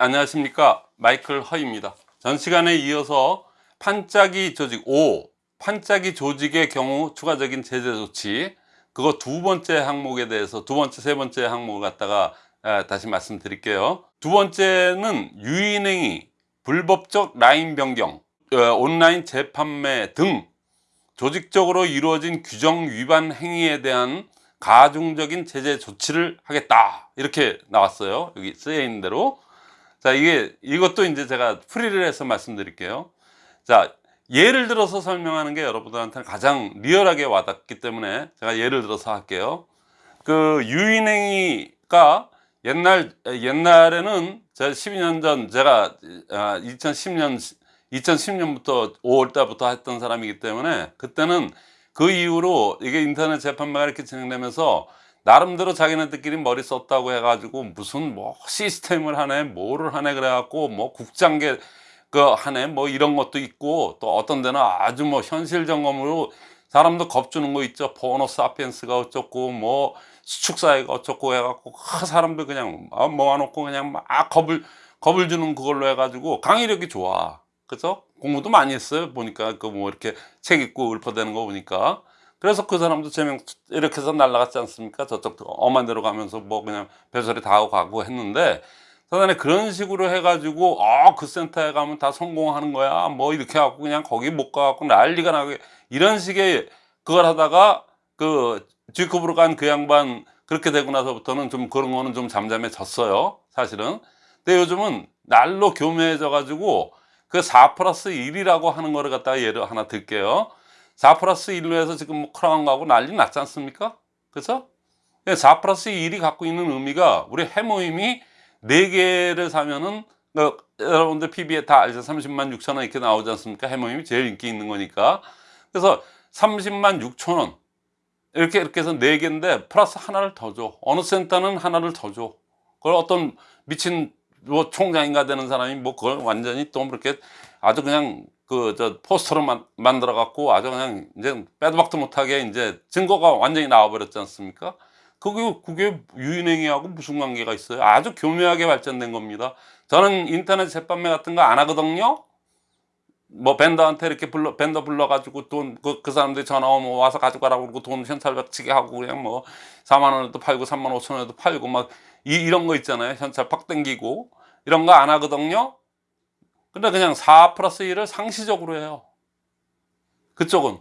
안녕하십니까? 마이클 허입니다. 전 시간에 이어서 판짜기 조직 5 판짜기 조직의 경우 추가적인 제재 조치 그거 두 번째 항목에 대해서 두 번째 세 번째 항목을 갖다가 아, 다시 말씀드릴게요. 두 번째는 유인행위 불법적 라인 변경 어, 온라인 재판매 등 조직적으로 이루어진 규정 위반 행위에 대한 가중적인 제재 조치를 하겠다. 이렇게 나왔어요. 여기 쓰여 있는 대로 자 이게 이것도 이제 제가 풀이를 해서 말씀드릴게요. 자 예를 들어서 설명하는 게 여러분들한테는 가장 리얼하게 와닿기 때문에 제가 예를 들어서 할게요. 그 유인행위가 옛날 옛날에는 제가 12년 전 제가 2010년 2010년부터 5월 달부터 했던 사람이기 때문에 그때는 그 이후로 이게 인터넷 재판매가 이렇게 진행되면서 나름대로 자기네들끼리 머리 썼다고 해가지고 무슨 뭐 시스템을 하네 뭐를 하네 그래갖고 뭐 국장계 그 하네 뭐 이런 것도 있고 또 어떤 데는 아주 뭐 현실 점검으로 사람도 겁주는 거 있죠. 포노 사피엔스가 어쩌고 뭐 수축사회가 어쩌고 해갖고 그 사람들 그냥 모아놓고 그냥 막 겁을 겁을 주는 그걸로 해가지고 강의력이 좋아. 그죠? 공부도 많이 했어요. 보니까 그 뭐 이렇게 책 읽고 읊어대는 거 보니까 그래서 그 사람도 제명 이렇게 해서 날라갔지 않습니까? 저쪽도 엄한 데로 가면서 뭐 그냥 별소리 다 하고 가고 했는데 사단에 그런 식으로 해가지고 아그 센터에 가면 다 성공하는 거야. 뭐 이렇게 하고 그냥 거기 못 가갖고 난리가 나게 이런 식의 그걸 하다가 그 G급으로 간 그 양반 그렇게 되고 나서부터는 좀 그런 거는 좀 잠잠해졌어요 사실은. 근데 요즘은 날로 교묘해져 가지고 그 4 플러스 1이라고 하는 거를 갖다가 예를 하나 들게요 4 플러스 1로 해서 지금 뭐 크라운 가고 난리 났지 않습니까? 그죠 4 플러스 1이 갖고 있는 의미가 우리 헤모힘이 4개를 사면은 어, 여러분들 PV에 다 알죠? 30만 6천 원 이렇게 나오지 않습니까? 헤모힘이 제일 인기 있는 거니까. 그래서 30만 6천 원. 이렇게 이렇게 해서 4개인데 플러스 하나를 더 줘. 어느 센터는 하나를 더 줘. 그걸 어떤 미친 뭐 총장인가 되는 사람이 뭐 그걸 완전히 또 그렇게 아주 그냥 그 저 포스터로 만, 만들어 갖고 아주 그냥 이제 빼도 박도 못하게 이제 증거가 완전히 나와 버렸지 않습니까? 그게 그게 유인행위하고 무슨 관계가 있어요? 아주 교묘하게 발전된 겁니다. 저는 인터넷 재판매 같은 거 안 하거든요. 뭐 벤더한테 이렇게 불러 벤더 불러가지고 돈그 그 사람들이 전화 오면 와서 가져가라고 그러고 돈 현찰 받치게 하고 그냥 뭐 4만 원에도 팔고 3만 5천 원에도 팔고 막 이, 이런 거 있잖아요. 현찰 팍 땡기고. 이런 거 안 하거든요 근데 그냥 4 플러스 1을 상시적으로 해요. 그쪽은.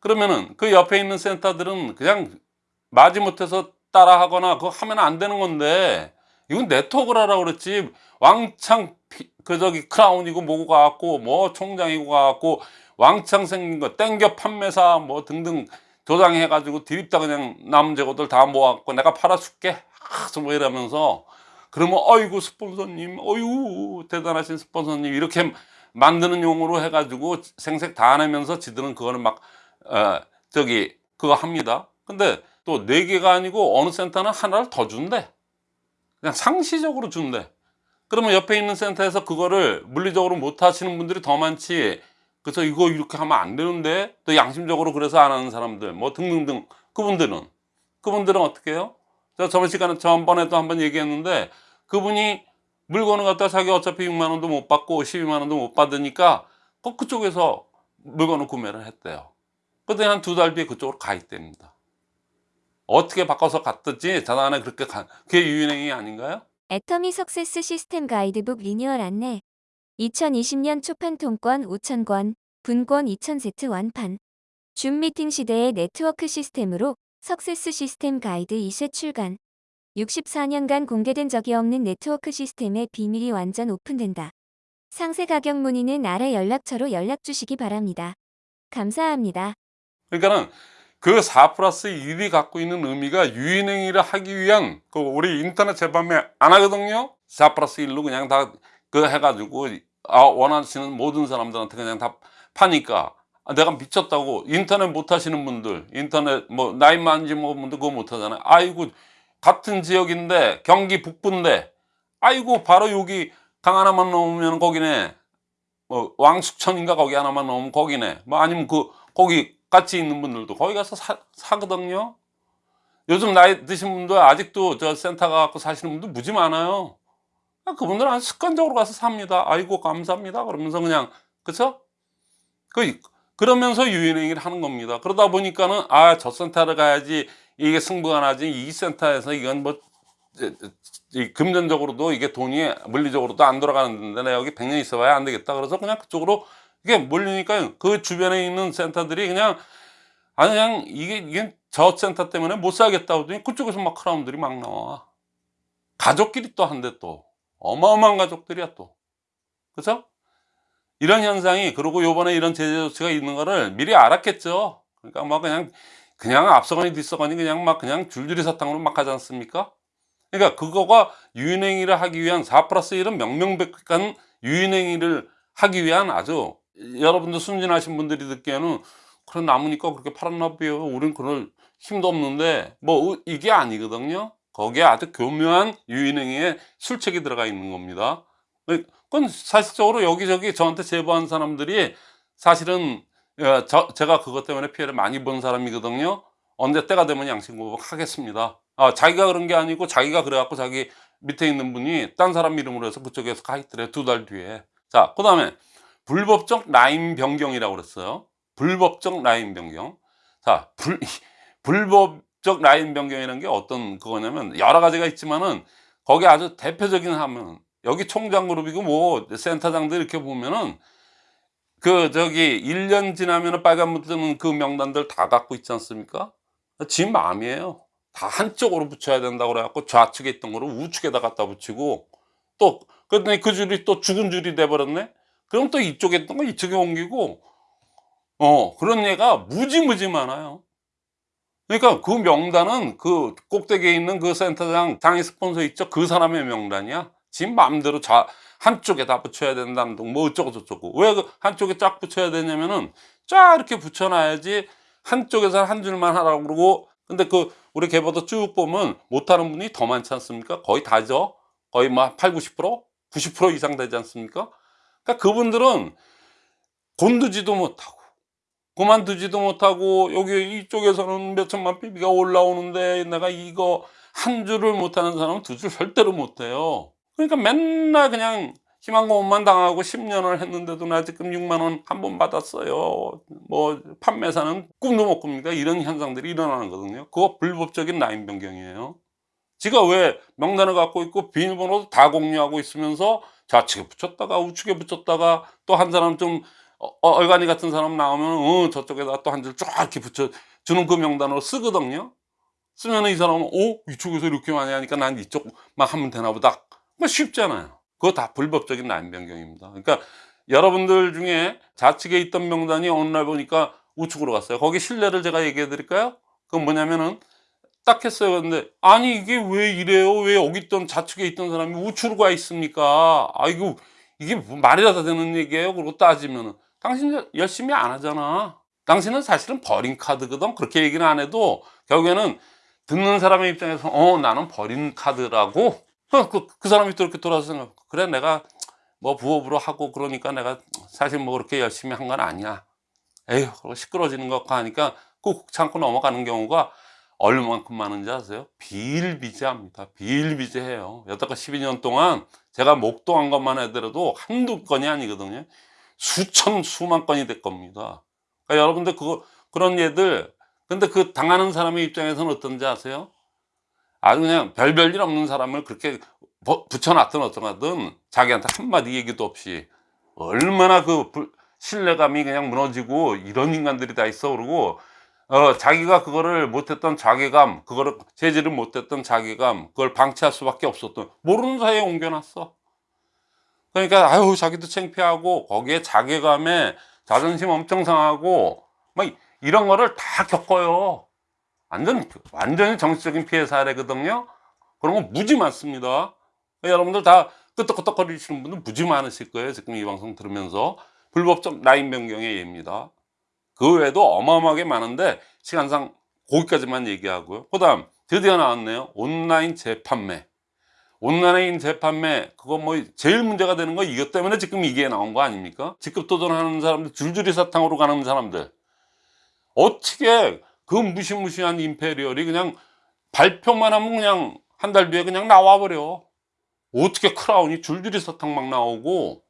그러면은 그 옆에 있는 센터들은 그냥 마지못해서 따라 하거나 그거 하면 안 되는 건데 이건 네트워크를 하라고 그랬지. 왕창 그 저기 크라운이고 뭐고 가갖고 뭐 총장이고 가갖고 왕창 생긴 거 땡겨 판매사 뭐 등등 조장해 가지고 드립다 그냥 남 재고들 다 모아갖고 내가 팔아줄게. 하서 뭐 이러면서 그러면 어이구 스폰서님 어이구 대단하신 스폰서님 이렇게 만드는 용어로 해가지고 생색 다 내면서 지들은 그거는 막 어, 저기 그거 합니다. 근데 또 네 개가 아니고 어느 센터는 하나를 더 준대. 그냥 상시적으로 준대. 그러면 옆에 있는 센터에서 그거를 물리적으로 못 하시는 분들이 더 많지. 그래서 이거 이렇게 하면 안 되는데 또 양심적으로 그래서 안 하는 사람들 뭐 등등등. 그분들은. 그분들은 어떻게 해요? 제가 저번 시간에 전번에도 한번 얘기했는데 그분이 물건을 갖다 자기 어차피 6만 원도 못 받고 12만 원도 못 받으니까 꼭 그쪽에서 물건을 구매를 했대요. 그랬더니 한두 달 뒤에 그쪽으로 가 있답니다. 어떻게 바꿔서 갔든지 자단에 그렇게 가 그게 유인행위 아닌가요? 애터미 석세스 시스템 가이드북 리뉴얼 안내. 2020년 초판 통권 5,000권, 분권 2,000세트 완판. 줌 미팅 시대의 네트워크 시스템으로 success 시스템 가이드 2세 출간 64년간 공개된 적이 없는 네트워크 시스템의 비밀이 완전 오픈된다. 상세 가격 문의는 아래 연락처로 연락 주시기 바랍니다. 감사합니다. 그러니까는 그4 플러스 1이 갖고 있는 의미가 유인행위를 하기 위한 그 우리 인터넷 재판매 안 하거든요 4 플러스 1로 그냥 다 그 해가지고 아 원하시는 모든 사람들한테 그냥 다 파니까 아, 내가 미쳤다고 인터넷 못 하시는 분들 인터넷 뭐 나이 많지 뭐 분들 그거 못 하잖아요 아이고 같은 지역인데 경기 북부인데 아이고 바로 여기 강 하나만 넘으면 거기네 뭐 왕숙천인가 거기 하나만 넘으면 거기네 뭐 아니면 그 거기 같이 있는 분들도 거기 가서 사, 사거든요 요즘 나이 드신 분들 아직도 저 센터 가갖고 사시는 분들 무지 많아요 아, 그분들은 습관적으로 가서 삽니다. 아이고 감사합니다. 그러면서 그냥 그쵸? 그 그러면서 유인행위를 하는 겁니다. 그러다 보니까는 아 저 센터를 가야지 이게 승부가 나지 이 센터에서 이건 뭐 금전적으로도 이게 돈이 물리적으로도 안 돌아가는데 내가 여기 100년 있어봐야 안 되겠다. 그래서 그냥 그쪽으로 이게 몰리니까 그 주변에 있는 센터들이 그냥 아니 그냥 이게 이게 저 센터 때문에 못 살겠다 하더니 그쪽에서 막 크라운들이 막 나와. 가족끼리 또 한데 또 어마어마한 가족들이야 또. 그죠? 이런 현상이 그리고 요번에 이런 제재 조치가 있는 거를 미리 알았겠죠. 그러니까 막 그냥 그냥 앞서거니 뒤서거니 그냥 막 그냥 줄줄이 사탕으로 막 하지 않습니까? 그러니까 그거가 유인행위를 하기 위한 4 플러스 1은 명명백백한 유인행위를 하기 위한 아주 여러분들 순진하신 분들이 듣기에는 그래 남으니까 그렇게 팔았나 봐요. 우린 그럴 힘도 없는데 뭐 이게 아니거든요. 거기에 아주 교묘한 유인행위에 술책이 들어가 있는 겁니다. 그건 사실적으로 여기저기 저한테 제보한 사람들이 사실은 어, 저, 제가 그것 때문에 피해를 많이 본 사람이거든요. 언제 때가 되면 양심 고백 하겠습니다. 아, 자기가 그런 게 아니고 자기가 그래갖고 자기 밑에 있는 분이 딴 사람 이름으로 해서 그쪽에서 가 있더래요. 두달 뒤에. 자, 그 다음에 불법적 라인 변경이라고 그랬어요. 불법적 라인 변경. 자, 불, 불법적 라인 변경이라는 게 어떤 그거냐면 여러 가지가 있지만은 거기 아주 대표적인 하면 여기 총장 그룹이고 뭐 센터장들 이렇게 보면은 그 저기 1년 지나면은 빨간불 뜨는 그 명단들 다 갖고 있지 않습니까? 지 마음이에요. 다 한쪽으로 붙여야 된다고 그래갖고 좌측에 있던 거를 우측에다 갖다 붙이고 또 그랬더니 그 줄이 또 죽은 줄이 돼버렸네? 그럼 또 이쪽에 있던 거 이쪽에 옮기고 어 그런 얘가 무지무지 많아요. 그러니까 그 명단은 그 꼭대기에 있는 그 센터장 장애 스폰서 있죠? 그 사람의 명단이야. 지 마음대로 자 한쪽에 다 붙여야 된다는 둥, 뭐 어쩌고 저쩌고 왜그 한쪽에 쫙 붙여야 되냐면은 쫙 이렇게 붙여놔야지 한쪽에서 한 줄만 하라고 그러고 근데 그 우리 개보도 쭉 보면 못하는 분이 더 많지 않습니까? 거의 다죠. 거의 막 8, 90%? 90% 이상 되지 않습니까? 그러니까 그분들은 곤두지도 못하고 그만두지도 못하고 여기 이쪽에서는 몇 천만 PB가 올라오는데 내가 이거 한 줄을 못하는 사람은 두 줄 절대로 못해요. 그러니까 맨날 그냥 희망고문만 당하고 10년을 했는데도 나 지금 6만 원 한 번 받았어요. 뭐 판매사는 꿈도 못 꿉니다. 이런 현상들이 일어나는 거거든요. 그거 불법적인 라인 변경이에요. 지가 왜 명단을 갖고 있고 비밀번호도 다 공유하고 있으면서 좌측에 붙였다가 우측에 붙였다가 또 한 사람 좀 어, 얼간이 같은 사람 나오면 어, 저쪽에다 또 한 줄 쫙 이렇게 붙여 주는 그 명단으로 쓰거든요. 쓰면 이 사람은 어 이쪽에서 이렇게 많이 하니까 난 이쪽만 하면 되나 보다. 뭐 쉽잖아요. 그거 다 불법적인 라인 변경입니다. 그러니까 여러분들 중에 좌측에 있던 명단이 어느 날 보니까 우측으로 갔어요. 거기 신뢰를 제가 얘기해 드릴까요? 그건 뭐냐면은 딱 했어요. 근데 아니 이게 왜 이래요? 왜 여기 있던 좌측에 있던 사람이 우측으로 가 있습니까? 아이고 이게 뭐 말이라도 되는 얘기예요? 그러고 따지면은 당신 열심히 안 하잖아. 당신은 사실은 버린 카드거든. 그렇게 얘기는 안 해도 결국에는 듣는 사람의 입장에서 어 나는 버린 카드라고 어, 그, 그 사람이 또 이렇게 돌아서 생각 그래 내가 뭐 부업으로 하고 그러니까 내가 사실 뭐 그렇게 열심히 한 건 아니야. 에휴 시끄러지는 것 같고 하니까 꾹 참고 넘어가는 경우가 얼마만큼 많은지 아세요? 비일비재합니다. 비일비재해요. 여태껏 12년 동안 제가 목도한 것만 해더라도 한두 건이 아니거든요. 수천 수만 건이 될 겁니다. 그러니까 여러분들 그거 그런 예들 근데 그 당하는 사람의 입장에서는 어떤지 아세요? 아주 그냥 별별 일 없는 사람을 그렇게 버- 붙여놨든 어쩌든 자기한테 한마디 얘기도 없이 얼마나 그 불- 신뢰감이 그냥 무너지고 이런 인간들이 다 있어 그러고 어, 자기가 그거를 못했던 자괴감 그거를 제지를 못했던 자괴감 그걸 방치할 수밖에 없었던 모르는 사이에 옮겨놨어. 그러니까 아유 자기도 창피하고 거기에 자괴감에 자존심 엄청 상하고 막 이런 거를 다 겪어요 완전 완전히 정치적인 피해 사례거든요. 그런 거 무지 많습니다. 여러분들 다 끄떡끄떡거리시는 분들 무지 많으실 거예요. 지금 이 방송 들으면서 불법적 라인 변경의 예입니다. 그 외에도 어마어마하게 많은데 시간상 거기까지만 얘기하고요. 그 다음 드디어 나왔네요. 온라인 재판매. 온라인 재판매 그거 뭐 제일 문제가 되는 거 이것 때문에 지금 이게 나온 거 아닙니까? 직급 도전하는 사람들 줄줄이 사탕으로 가는 사람들 어떻게 그 무시무시한 임페리얼이 그냥 발표만 하면 그냥 한 달 뒤에 그냥 나와버려. 어떻게 크라운이 줄줄이 사탕 막 나오고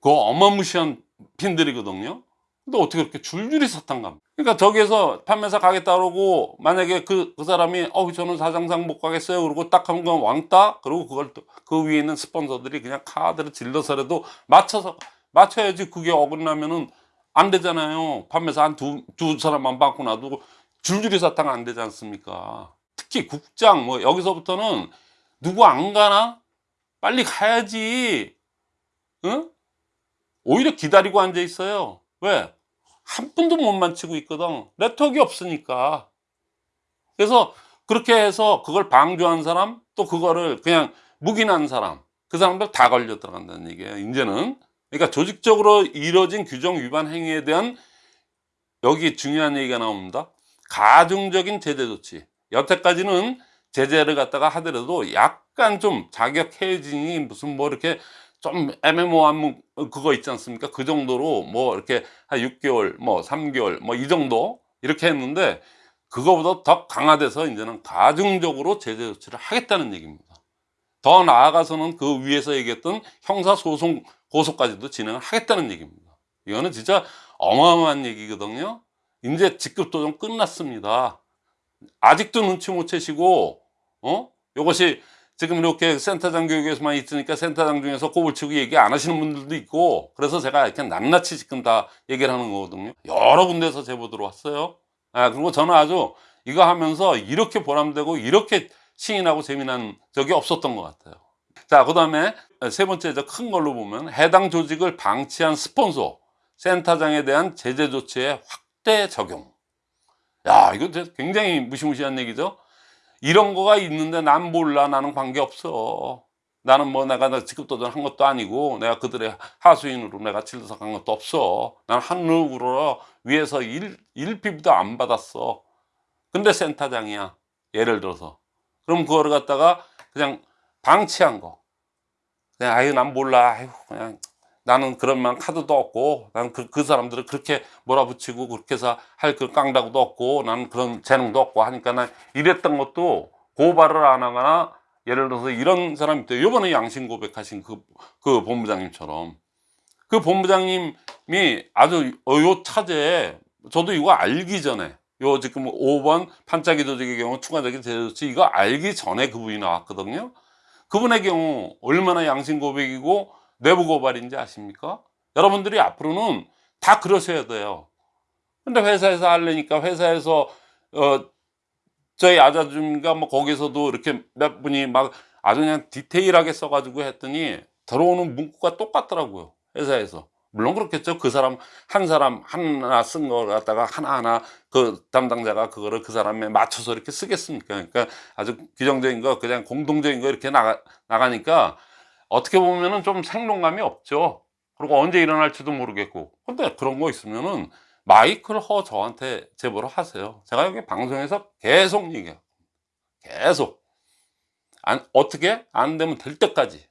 그 어마무시한 핀들이거든요. 근데 어떻게 그렇게 줄줄이 사탕 갑니까? 그러니까 저기에서 판매사 가겠다 그러고 만약에 그, 그 사람이 어 저는 사장상 못 가겠어요. 그러고 딱한번 왕따? 그리고 그걸 또 그 위에 있는 스폰서들이 그냥 카드를 질러서라도 맞춰서 맞춰야지 그게 어긋나면은 안 되잖아요. 판매사 한두 두 사람만 받고 놔두고 줄줄이 사탕 안 되지 않습니까? 특히 국장 뭐 여기서부터는 누구 안 가나? 빨리 가야지. 응? 오히려 기다리고 앉아 있어요. 왜? 한 분도 못 만치고 있거든. 네트워크가 없으니까. 그래서 그렇게 해서 그걸 방조한 사람 또 그거를 그냥 묵인한 사람 그 사람들 다 걸려 들어간다는 얘기예요 이제는 그러니까 조직적으로 이뤄진 규정 위반 행위에 대한 여기 중요한 얘기가 나옵니다. 가중적인 제재 조치. 여태까지는 제재를 갖다가 하더라도 약간 좀 자격 해진이 무슨 뭐 이렇게 좀 애매모호한 뭐 그거 있지 않습니까? 그 정도로 뭐 이렇게 한 6개월 뭐 3개월 뭐 이 정도 이렇게 했는데 그거보다 더 강화돼서 이제는 가중적으로 제재 조치를 하겠다는 얘기입니다 더 나아가서는 그 위에서 얘기했던 형사소송 고소까지도 진행을 하겠다는 얘기입니다. 이거는 진짜 어마어마한 얘기거든요. 이제 직급도정 끝났습니다. 아직도 눈치 못 채시고 어? 이것이 지금 이렇게 센터장 교육에서만 있으니까 센터장 중에서 꼬불치고 얘기 안 하시는 분들도 있고 그래서 제가 이렇게 낱낱이 지금 다 얘기를 하는 거거든요. 여러 군데서 제보 들어왔어요. 아 그리고 저는 아주 이거 하면서 이렇게 보람되고 이렇게 신이 나고 재미난 적이 없었던 것 같아요. 자그 다음에 세 번째 저 큰 걸로 보면 해당 조직을 방치한 스폰서 센터장에 대한 제재 조치의 확대 적용. 야 이거 굉장히 무시무시한 얘기죠? 이런 거가 있는데 난 몰라 나는 관계없어. 나는 뭐 내가 나 직급 도전 한 것도 아니고 내가 그들의 하수인으로 내가 질서한 것도 없어. 난 한누구로 위에서 일, 일피부도 안 받았어. 근데 센터장이야. 예를 들어서 그럼 그거를 갖다가 그냥 방치한 거. 그냥 아유 난 몰라. 아유 그냥 나는 그런 만 카드도 없고 나는 그, 그 사람들을 그렇게 몰아붙이고 그렇게 해서 할 그 깡다구도 없고 나는 그런 재능도 없고 하니까 난 이랬던 것도 고발을 안 하거나 예를 들어서 이런 사람이 있대요. 요번에 양심 고백하신 그, 그 본부장님처럼. 그 본부장님이 아주 어, 요 차제에 저도 이거 알기 전에 요 지금 5번 판짜기 조직의 경우 추가적인 제조치 이거 알기 전에 그분이 나왔거든요 그분의 경우 얼마나 양심 고백이고 내부 고발인지 아십니까? 여러분들이 앞으로는 다 그러셔야 돼요. 근데 회사에서 하려니까 회사에서 어 저희 아자줌인가 뭐 거기서도 이렇게 몇 분이 막 아주 그냥 디테일하게 써가지고 했더니 들어오는 문구가 똑같더라고요. 회사에서. 물론 그렇겠죠. 그 사람 한 사람 하나 쓴거 갖다가 하나하나 그 담당자가 그거를 그 사람에 맞춰서 이렇게 쓰겠습니까? 그러니까 아주 규정적인 거 그냥 공동적인 거 이렇게 나가 나가니까 어떻게 보면은 좀 생동감이 없죠. 그리고 언제 일어날지도 모르겠고. 근데 그런 거 있으면은 마이크를 허 저한테 제보를 하세요. 제가 여기 방송에서 계속 얘기해요. 계속. 안, 어떻게? 안 되면 될 때까지.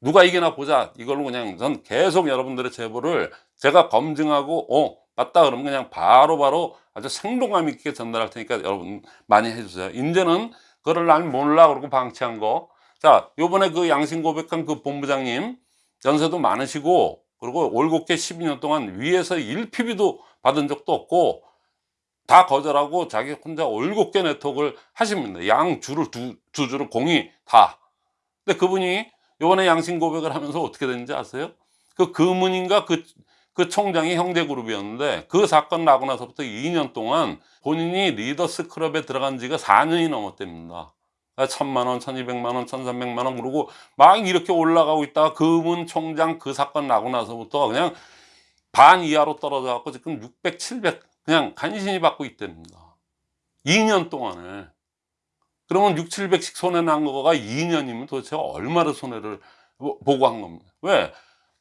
누가 이기나 보자. 이걸로 그냥 전 계속 여러분들의 제보를 제가 검증하고, 어, 맞다. 그러면 그냥 바로바로 바로 아주 생동감 있게 전달할 테니까 여러분 많이 해주세요. 이제는 그걸 난 몰라. 그러고 방치한 거. 자, 요번에 그 양심 고백한 그 본부장님 연세도 많으시고 그리고 올곧게 12년 동안 위에서 1PB도 받은 적도 없고 다 거절하고 자기 혼자 올곧게 네트워크를 하십니다. 양 줄을 두, 두 줄을 공이 다. 근데 그분이 요번에 양심 고백을 하면서 어떻게 됐는지 아세요? 그 금은인가 그, 그 총장이 형제그룹이었는데 그 사건 나고 나서부터 2년 동안 본인이 리더스 클럽에 들어간 지가 4년이 넘었답니다. 천만 원, 천이백만 원, 천삼백만 원 그러고 막 이렇게 올라가고 있다가 금은 총장 그 사건 나고 나서부터 그냥 반 이하로 떨어져 갖고 지금 600, 700 그냥 간신히 받고 있답니다. 2년 동안에. 그러면 6, 700씩 손해 난 거가 2년이면 도대체 얼마나 손해를 보고 한 겁니다. 왜?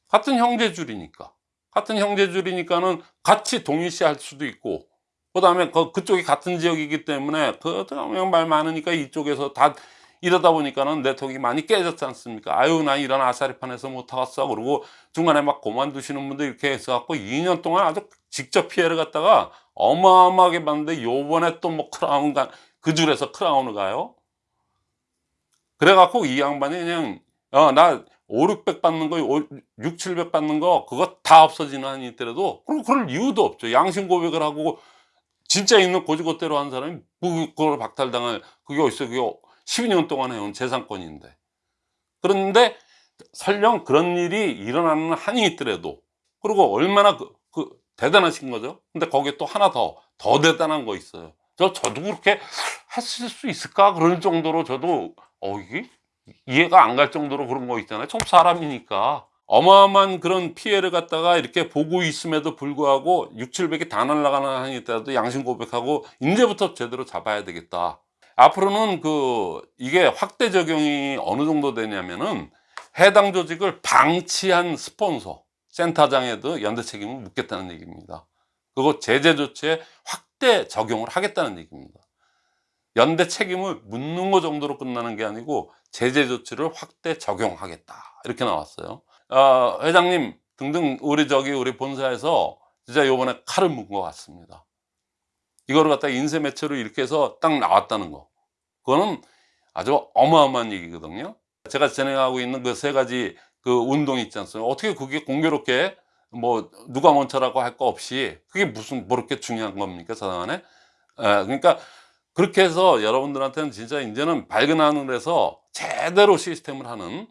같은 형제줄이니까. 같은 형제줄이니까는 같이 동일시 할 수도 있고 그 다음에 그, 그쪽이 같은 지역이기 때문에 그, 말 많으니까 이쪽에서 다 이러다 보니까는 네트워크가 많이 깨졌지 않습니까? 아유, 난 이런 아사리판에서 못 타갔어. 그러고 중간에 막 그만두시는 분들 이렇게 해서 갖고 2년 동안 아주 직접 피해를 갖다가 어마어마하게 봤는데 요번에 또 뭐 크라운 가, 그 줄에서 크라운을 가요? 그래갖고 이 양반이 그냥 어 나 5, 600 받는 거, 6, 700 받는 거 그거 다 없어지는 한이 있더라도 그럼 그럴 이유도 없죠. 양심 고백을 하고 진짜 있는 고지고대로 한 사람이 뭐 그걸 박탈당할 그게 어딨어 그게 12년 동안 해온 재산권인데 그런데 설령 그런 일이 일어나는 한이 있더라도 그리고 얼마나 그, 그 대단하신 거죠 근데 거기에 또 하나 더더 대단한 거 있어요 저 저도 그렇게 했을 수 있을까? 그럴 정도로 저도 어 이게 이해가 안 갈 정도로 그런 거 있잖아요. 좀 사람이니까. 어마어마한 그런 피해를 갖다가 이렇게 보고 있음에도 불구하고 6, 700이 다 날아가는 한이 있더라도 양심 고백하고 이제부터 제대로 잡아야 되겠다. 앞으로는 그 이게 확대 적용이 어느 정도 되냐면은 해당 조직을 방치한 스폰서 센터장에도 연대 책임을 묻겠다는 얘기입니다. 그거 제재 조치에 확 대 적용을 하겠다는 얘기입니다. 연대 책임을 묻는 거 정도로 끝나는 게 아니고 제재 조치를 확대 적용하겠다. 이렇게 나왔어요. 아, 회장님 등등 우리 저기 우리 본사에서 진짜 요번에 칼을 문것 같습니다. 이거를 갖다 인쇄 매체로 이렇게 해서 딱 나왔다는 거. 그거는 아주 어마어마한 얘기거든요. 제가 진행하고 있는 그 세 가지 그 운동이 있지 않습니까? 어떻게 그게 공교롭게 뭐 누가 먼저라고 할 거 없이 그게 무슨 뭐 그렇게 중요한 겁니까 사장안에? 에, 그러니까 그렇게 해서 여러분들한테는 진짜 이제는 밝은 하늘에서 제대로 시스템을 하는.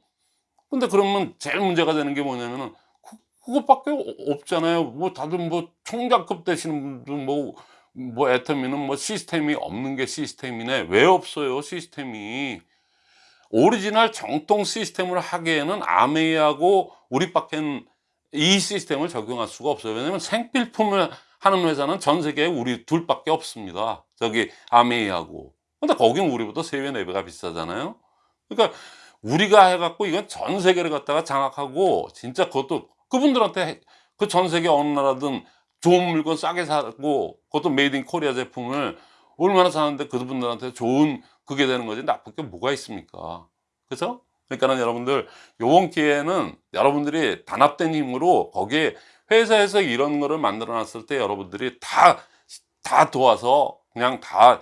근데 그러면 제일 문제가 되는 게 뭐냐면은 그, 그것밖에 어- 없잖아요. 뭐 다들 뭐 총장급 되시는 분들 뭐, 뭐 애터미는 뭐 시스템이 없는 게 시스템이네. 왜 없어요 시스템이? 오리지널 정통 시스템을 하기에는 암웨이하고 우리밖엔 이 시스템을 적용할 수가 없어요. 왜냐면 생필품을 하는 회사는 전 세계에 우리 둘밖에 없습니다. 저기 암웨이하고. 근데 거긴 우리보다 세배 네배가 비싸잖아요. 그러니까 우리가 해갖고 이건 전 세계를 갖다가 장악하고 진짜 그것도 그분들한테 그 전 세계 어느 나라든 좋은 물건 싸게 사고 그것도 made in Korea 제품을 얼마나 사는데 그분들한테 좋은 그게 되는 거지? 나쁠 게 뭐가 있습니까? 그죠? 그러니까는 여러분들 요번 기회에는 여러분들이 단합된 힘으로 거기에 회사에서 이런 거를 만들어 놨을 때 여러분들이 다, 다 도와서 그냥 다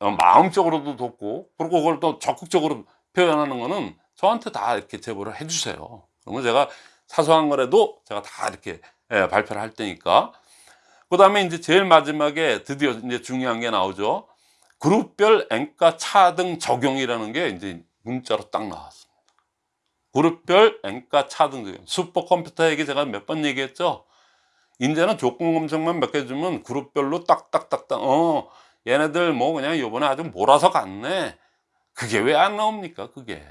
어, 마음적으로도 돕고 그리고 그걸 또 적극적으로 표현하는 거는 저한테 다 이렇게 제보를 해주세요. 그러면 제가 사소한 거라도 제가 다 이렇게 예, 발표를 할 테니까. 그 다음에 이제 제일 마지막에 드디어 이제 중요한 게 나오죠. 그룹별 앵가 차등 적용이라는 게 이제 문자로 딱 나왔습니다. 그룹별 앵가 차등 적용. 슈퍼컴퓨터 얘기 제가 몇 번 얘기했죠. 이제는 조건 검색만 몇 개 주면 그룹별로 딱딱딱딱 어 얘네들 뭐 그냥 요번에 아주 몰아서 갔네. 그게 왜 안 나옵니까? 그게.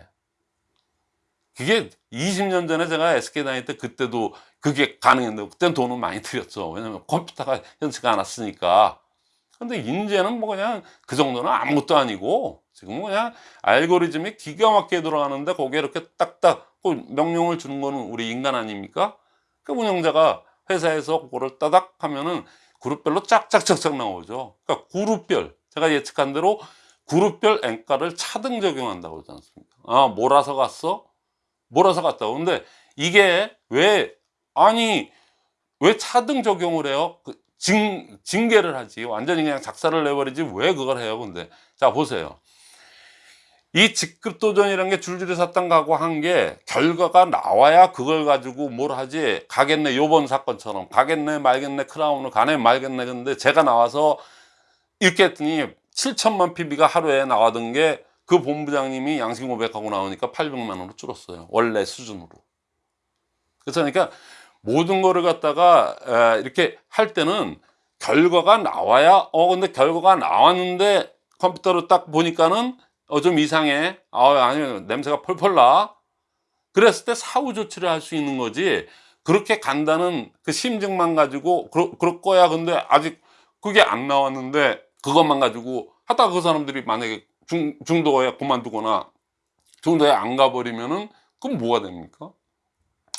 그게 20년 전에 제가 SK 다닐 때 그때도 그게 가능했는데 그때는 돈을 많이 들였죠. 왜냐면 컴퓨터가 현치가 않았으니까. 근데 이제는 뭐 그냥 그 정도는 아무것도 아니고 지금은 그냥 알고리즘이 기가 막히게 돌아가는데 거기에 이렇게 딱딱 그 명령을 주는 거는 우리 인간 아닙니까? 그 운영자가 회사에서 그거를 따닥 하면은 그룹별로 짝짝짝짝 나오죠. 그러니까 그룹별 제가 예측한 대로 그룹별 앵가를 차등 적용한다고 그러지 않습니까? 아 몰아서 갔어? 몰아서 갔다고. 근데 이게 왜 아니 왜 차등 적용을 해요? 그 징, 징계를 하지. 완전히 그냥 작사를 내버리지 왜 그걸 해요? 근데. 자 보세요. 이 직급도전이라는 게 줄줄이 샀당 가고 한 게 결과가 나와야 그걸 가지고 뭘 하지? 가겠네 요번 사건처럼. 가겠네 말겠네 크라운을 가네 말겠네. 근데 제가 나와서 이렇게 했더니 7천만 PB가 하루에 나가던 게 그 본부장님이 양심 고백하고 나오니까 800만 원으로 줄었어요. 원래 수준으로. 그러니까 모든 거를 갖다가 에, 이렇게 할 때는 결과가 나와야 어 근데 결과가 나왔는데 컴퓨터로 딱 보니까는 어 좀 이상해. 아 아니면 냄새가 펄펄 나. 그랬을 때 사후 조치를 할 수 있는 거지. 그렇게 간다는 그 심증만 가지고 그러, 그럴 거야. 근데 아직 그게 안 나왔는데 그것만 가지고 하다가 그 사람들이 만약에 중, 중도에 그만두거나 중도에 안 가버리면은 그럼 뭐가 됩니까?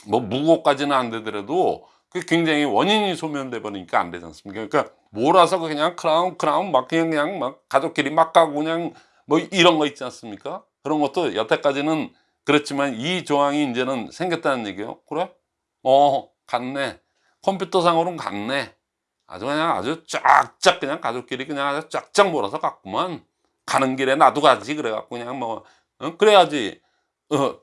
뭐 무고까지는 안 되더라도 그 굉장히 원인이 소멸돼 버리니까 안 되지 않습니까? 그러니까 몰아서 그냥 크라운 크라운 막 그냥 그냥 막 가족끼리 막 가고 그냥 뭐 이런 거 있지 않습니까? 그런 것도 여태까지는 그렇지만 이 조항이 이제는 생겼다는 얘기예요. 그래? 어 갔네. 컴퓨터상으로는 갔네. 아주 그냥 아주 쫙쫙 그냥 가족끼리 그냥 아주 쫙쫙 몰아서 갔구만. 가는 길에 나도 가지 그래갖고 그냥 뭐 어? 그래야지 어,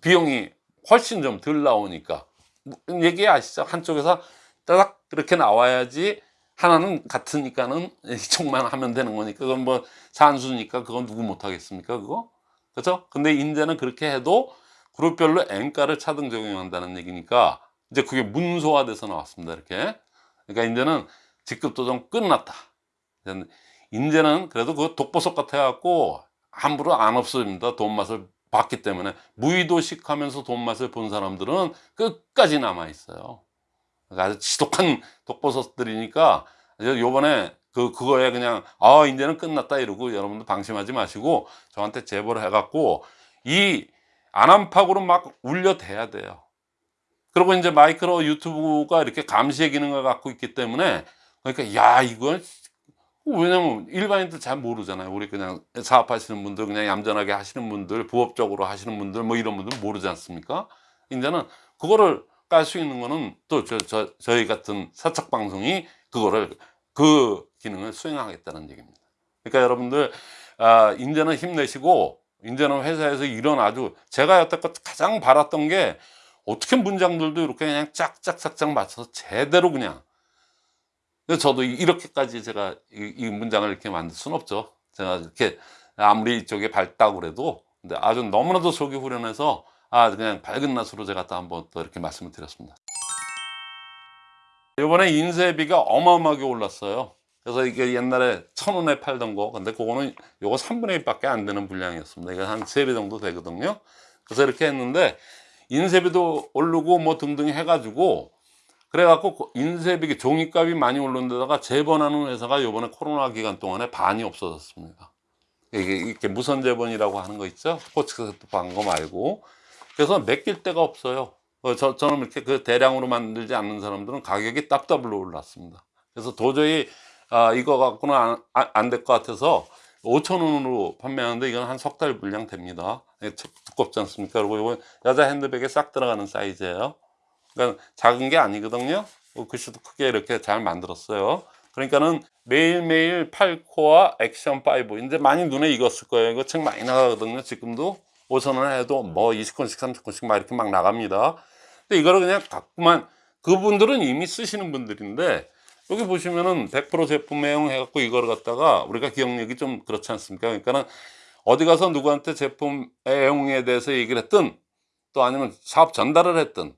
비용이 훨씬 좀 덜 나오니까. 뭐, 얘기 아시죠? 한쪽에서 따닥 그렇게 나와야지 하나는 같으니까는 이쪽만 하면 되는 거니까. 그건 뭐 산수니까 그건 누구 못 하겠습니까 그거? 그렇죠? 근데 인제는 그렇게 해도 그룹별로 N가를 차등 적용한다는 얘기니까 이제 그게 문서화돼서 나왔습니다 이렇게. 그러니까 이제는 직급 도정 끝났다. 이제는 그래도 그 독보석 같아 갖고 함부로 안 없어집니다. 돈 맛을 봤기 때문에 무의도식 하면서 돈 맛을 본 사람들은 끝까지 남아 있어요 그러니까 아주 지독한 독보석들이니까 요번에 그 그거에 그냥 아 이제는 끝났다 이러고 여러분들 방심하지 마시고 저한테 제보를 해갖고 이 안암팍으로 막 울려대야 돼요. 그리고 이제 마이크로 유튜브가 이렇게 감시의 기능을 갖고 있기 때문에 그러니까 야 이건 왜냐면 일반인들 잘 모르잖아요. 우리 그냥 사업하시는 분들 그냥 얌전하게 하시는 분들 부업적으로 하시는 분들 뭐 이런 분들 모르지 않습니까? 이제는 그거를 깔 수 있는 거는 또 저, 저, 저희 같은 사적 방송이 그거를 그 기능을 수행하겠다는 얘기입니다. 그러니까 여러분들 아, 이제는 힘내시고 이제는 회사에서 이런 아주 제가 여태껏 가장 바랐던 게 어떻게 문장들도 이렇게 그냥 짝짝짝짝 맞춰서 제대로 그냥 저도 이렇게까지 제가 이, 이 문장을 이렇게 만들 수는 없죠. 제가 이렇게 아무리 이쪽에 밝다고 그래도 근데 아주 너무나도 속이 후련해서 아 그냥 밝은 낯으로 제가 또 한번 또 이렇게 말씀을 드렸습니다. 이번에 인쇄비가 어마어마하게 올랐어요. 그래서 이게 옛날에 천 원에 팔던 거 근데 그거는 요거 3분의 1밖에 안 되는 분량이었습니다. 이거 한 3배 정도 되거든요. 그래서 이렇게 했는데 인쇄비도 오르고 뭐 등등 해가지고 그래갖고 인쇄비 종이값이 많이 오른 데다가 재번하는 회사가 요번에 코로나 기간 동안에 반이 없어졌습니다. 이게 이렇게 무선 재번이라고 하는 거 있죠? 스포츠 방거 말고 그래서 맡길 데가 없어요. 어, 저, 저는 이렇게 그 대량으로 만들지 않는 사람들은 가격이 따블로 올랐습니다. 그래서 도저히 아, 이거 갖고는 안될 것 같아서 5천 원으로 판매하는데 이건 한 석 달 분량 됩니다. 예, 두껍지 않습니까? 그리고 이건 여자 핸드백에 싹 들어가는 사이즈예요. 그러니까 작은 게 아니거든요. 어, 글씨도 크게 이렇게 잘 만들었어요. 그러니까는 매일매일 8코어 액션 5 이제 많이 눈에 익었을 거예요. 이거 책 많이 나가거든요. 지금도 5천 원 해도 뭐 20권씩 30권씩 막 이렇게 막 나갑니다. 근데 이거를 그냥 갖고만 그분들은 이미 쓰시는 분들인데 여기 보시면은 100% 제품 애용 해갖고 이거를 갖다가 우리가 기억력이 좀 그렇지 않습니까? 그러니까는 어디 가서 누구한테 제품 애용에 대해서 얘기를 했든 또 아니면 사업 전달을 했든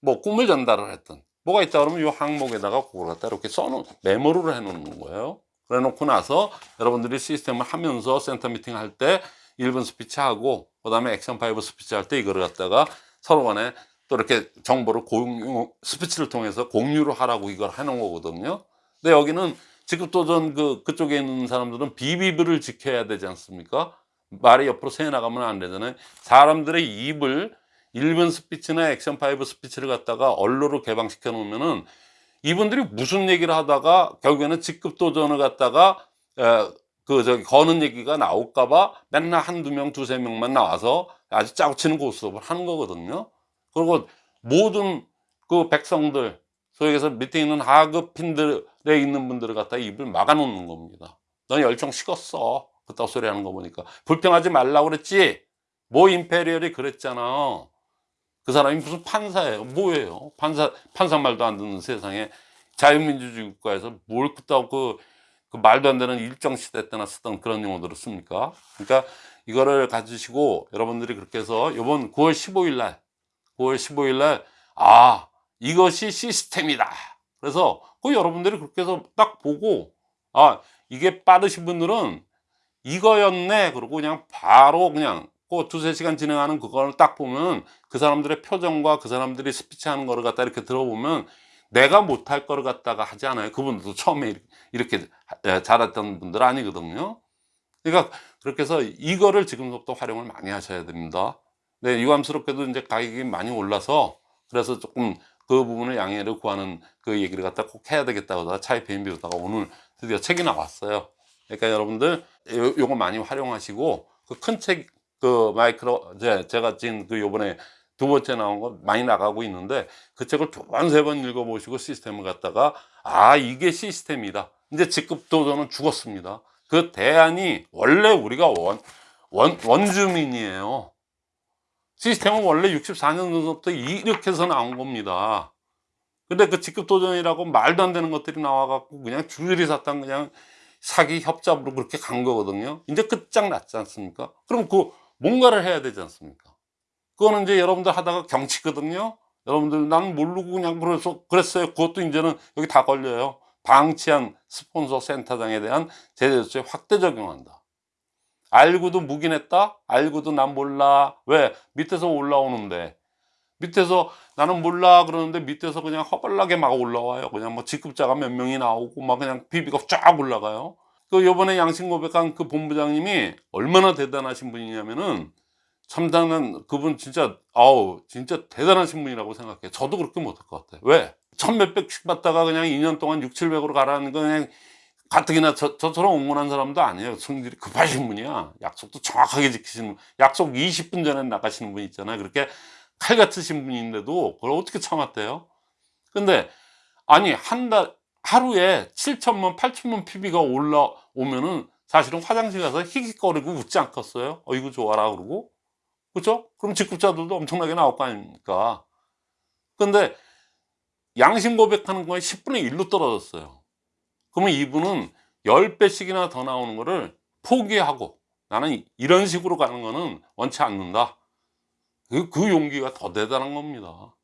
뭐 꿈을 전달을 했든 뭐가 있다 그러면 이 항목에다가 그걸 갖다 이렇게 써놓은 메모를 해 놓는 거예요. 그래 놓고 나서 여러분들이 시스템을 하면서 센터 미팅 할 때 1분 스피치 하고 그 다음에 액션 5 스피치 할 때 이거를 갖다가 서로 간에 또 이렇게 정보를 공유, 스피치를 통해서 공유를 하라고 이걸 해놓은 거거든요. 근데 여기는 직급도전 그, 그쪽에 있는 사람들은 비비브를 지켜야 되지 않습니까? 말이 옆으로 새 나가면 안 되잖아요. 사람들의 입을 1분 스피치나 액션 5 스피치를 갖다가 언로로 개방시켜 놓으면은 이분들이 무슨 얘기를 하다가 결국에는 직급도전을 갖다가 에, 그 저기 거는 얘기가 나올까봐 맨날 한두 명, 두세 명만 나와서 아주 짜고 치는 고스톱을 하는 거거든요. 그리고 모든 그 백성들 소위 해서 밑에 있는 하급핀들에 있는 분들을 갖다 입을 막아 놓는 겁니다 넌 열정 식었어. 그따 소리 하는 거 보니까 불평하지 말라고 그랬지? 뭐 임페리얼이 그랬잖아 그 사람이 무슨 판사예요 뭐예요 판사 판사 말도 안 듣는 세상에 자유민주주의 국가에서 뭘 그따고 그, 그 말도 안 되는 일정 시대 때나 쓰던 그런 용어들을 씁니까 그러니까 이거를 가지시고 여러분들이 그렇게 해서 이번 9월 15일 날 9월 15일 날, 아, 이것이 시스템이다. 그래서 그 여러분들이 그렇게 해서 딱 보고, 아, 이게 빠르신 분들은 이거였네. 그러고 그냥 바로 그냥 그 두세 시간 진행하는 그걸 딱 보면 그 사람들의 표정과 그 사람들이 스피치 하는 거를 갖다 이렇게 들어보면 내가 못할 거를 갖다가 하지 않아요. 그분들도 처음에 이렇게 잘했던 분들 아니거든요. 그러니까 그렇게 해서 이거를 지금부터 활용을 많이 하셔야 됩니다. 네, 유감스럽게도 이제 가격이 많이 올라서 그래서 조금 그 부분을 양해를 구하는 그 얘기를 갖다 꼭 해야 되겠다고 차이 비행비로다가 오늘 드디어 책이 나왔어요. 그러니까 여러분들 요, 요거 많이 활용하시고 그 큰 책 그 마이크로 제, 제가 지금 그 요번에 두 번째 나온 거 많이 나가고 있는데 그 책을 두 번 세 번 읽어보시고 시스템을 갖다가 아 이게 시스템이다 이제 직급도전은 죽었습니다 그 대안이 원래 우리가 원 원, 원주민이에요. 시스템은 원래 64년도부터 이렇게 해서 나온 겁니다. 근데 그 직급도전이라고 말도 안 되는 것들이 나와갖고 그냥 줄줄이 샀던 그냥 사기 협잡으로 그렇게 간 거거든요. 이제 끝장 났지 않습니까? 그럼 그 뭔가를 해야 되지 않습니까? 그거는 이제 여러분들 하다가 경치거든요. 여러분들 난 모르고 그냥 그래서 그랬어요. 그것도 이제는 여기 다 걸려요. 방치한 스폰서 센터장에 대한 제재조치 확대 적용한다. 알고도 묵인했다? 알고도 난 몰라. 왜? 밑에서 올라오는데. 밑에서 나는 몰라 그러는데 밑에서 그냥 허벌나게 막 올라와요. 그냥 뭐 직급자가 몇 명이 나오고 막 그냥 비비가 쫙 올라가요. 그 요번에 양심 고백한 그 본부장님이 얼마나 대단하신 분이냐면은 참다는 그분 진짜 아우 진짜 대단하신 분이라고 생각해. 저도 그렇게 못할 것 같아요. 왜? 천 몇백씩 받다가 그냥 2년 동안 6, 700으로 가라는 거 그냥 가뜩이나 저, 저처럼 옹문한 사람도 아니에요. 성질이 급하신 분이야. 약속도 정확하게 지키시는 분. 약속 20분 전에 나가시는 분 있잖아요. 그렇게 칼 같으신 분인데도 그걸 어떻게 참았대요? 근데 아니 한 달 하루에 7천만 8천만 PB가 올라오면은 사실은 화장실 가서 히익거리고 웃지 않겠어요? 어이구 좋아라 그러고 그렇죠? 그럼 직급자들도 엄청나게 나올 거 아닙니까? 근데 양심 고백하는 거에 10분의 1로 떨어졌어요. 그러면 이분은 10배씩이나 더 나오는 거를 포기하고 나는 이런 식으로 가는 거는 원치 않는다. 그, 그 용기가 더 대단한 겁니다.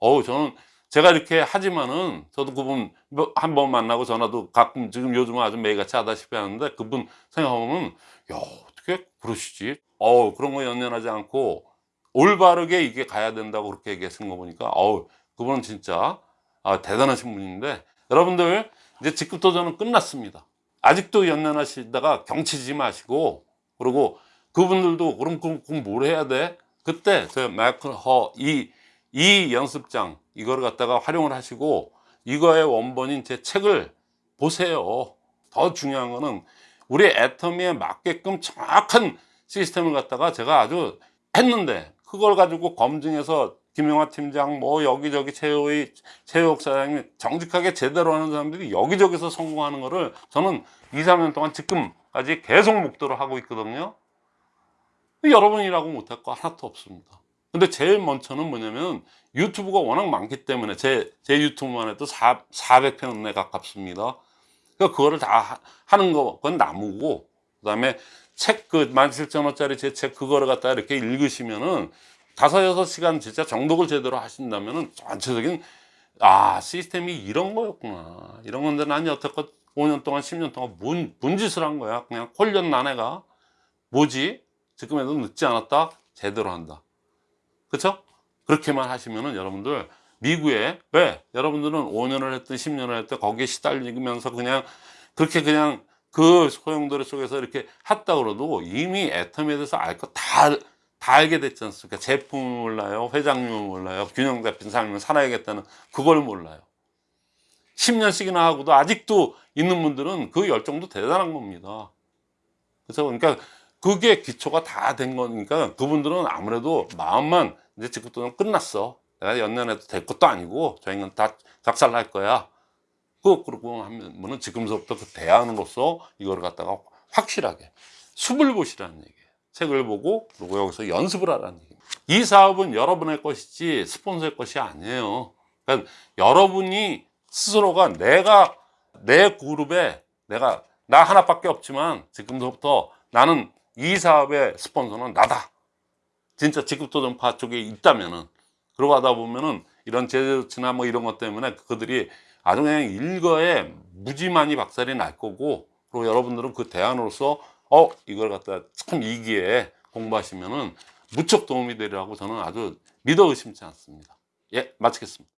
어우, 저는 제가 이렇게 하지만은 저도 그분 한 번 만나고 전화도 가끔 지금 요즘은 아주 매일같이 하다시피 하는데 그분 생각하면 야, 어떻게 그러시지? 어우, 그런 거 연연하지 않고 올바르게 이게 가야 된다고 그렇게 얘기하신 거 보니까 어우, 그분은 진짜 아, 대단하신 분인데 여러분들 이제 직급 도전은 끝났습니다. 아직도 연연하시다가 경치지 마시고 그리고 그분들도 그럼 그럼, 뭘 해야 돼? 그때 저 마이클 허이 이 연습장 이거를 갖다가 활용을 하시고 이거의 원본인 제 책을 보세요. 더 중요한 거는 우리 애터미에 맞게끔 정확한 시스템을 갖다가 제가 아주 했는데 그걸 가지고 검증해서 김영화 팀장 뭐 여기저기 최호의 최호옥 사장님 정직하게 제대로 하는 사람들이 여기저기서 성공하는 거를 저는 2, 3년 동안 지금까지 계속 목도를 하고 있거든요. 여러분이라고 못할 거 하나도 없습니다. 근데 제일 먼저는 뭐냐면 유튜브가 워낙 많기 때문에 제, 제 유튜브만 해도 4, 400편에 가깝습니다. 그러니까 그거를 다 하- 하는 거, 그건 나무고, 그 다음에 책 그 17,000원짜리 제 책 그거를 갖다 이렇게 읽으시면은 다섯, 여섯 시간 진짜 정독을 제대로 하신다면은 전체적인 아, 시스템이 이런 거였구나. 이런 건데 난 여태껏 5년 동안, 10년 동안 뭔, 뭔 짓을 한 거야. 그냥 홀렸 나네가. 뭐지? 지금에도 늦지 않았다? 제대로 한다. 그쵸? 그렇게만 하시면은 여러분들 미국에 왜? 여러분들은 5년을 했든 10년을 했든 거기에 시달리면서 그냥 그렇게 그냥 그 소용돌이 속에서 이렇게 했다 그러도 이미 애텀에 대해서 알 거 다 다 알게 됐지 않습니까? 제품을 몰라요, 회장님을 몰라요, 균형 잡힌 삶을 살아야겠다는 그걸 몰라요. 10년씩이나 하고도 아직도 있는 분들은 그 열정도 대단한 겁니다. 그래서 그러니까 그게 기초가 다 된 거니까 그분들은 아무래도 마음만 이제 직급도는 끝났어. 내가 연년해도 될 것도 아니고 저희는 다 작살 날 거야. 그 그러고 하면은 지금서부터 그 대안으로서 이거를 갖다가 확실하게 숲을 보시라는 얘기예요. 책을 보고 그리고 여기서 연습을 하라는 얘기입니다. 이 사업은 여러분의 것이지 스폰서의 것이 아니에요. 그러니까 여러분이 스스로가 내가 내 그룹에 내가 나 하나밖에 없지만 지금부터 나는 이 사업의 스폰서는 나다. 진짜 직급도전파 쪽에 있다면 은 그러고 하다 보면은 이런 제재조치나 뭐 이런 것 때문에 그들이 아주 그냥 일거에 무지만이 박살이 날 거고 그리고 여러분들은 그 대안으로서 어 이걸 갖다 참 이기에 공부하시면은 무척 도움이 되리라고 저는 아주 믿어 의심치 않습니다. 예 마치겠습니다.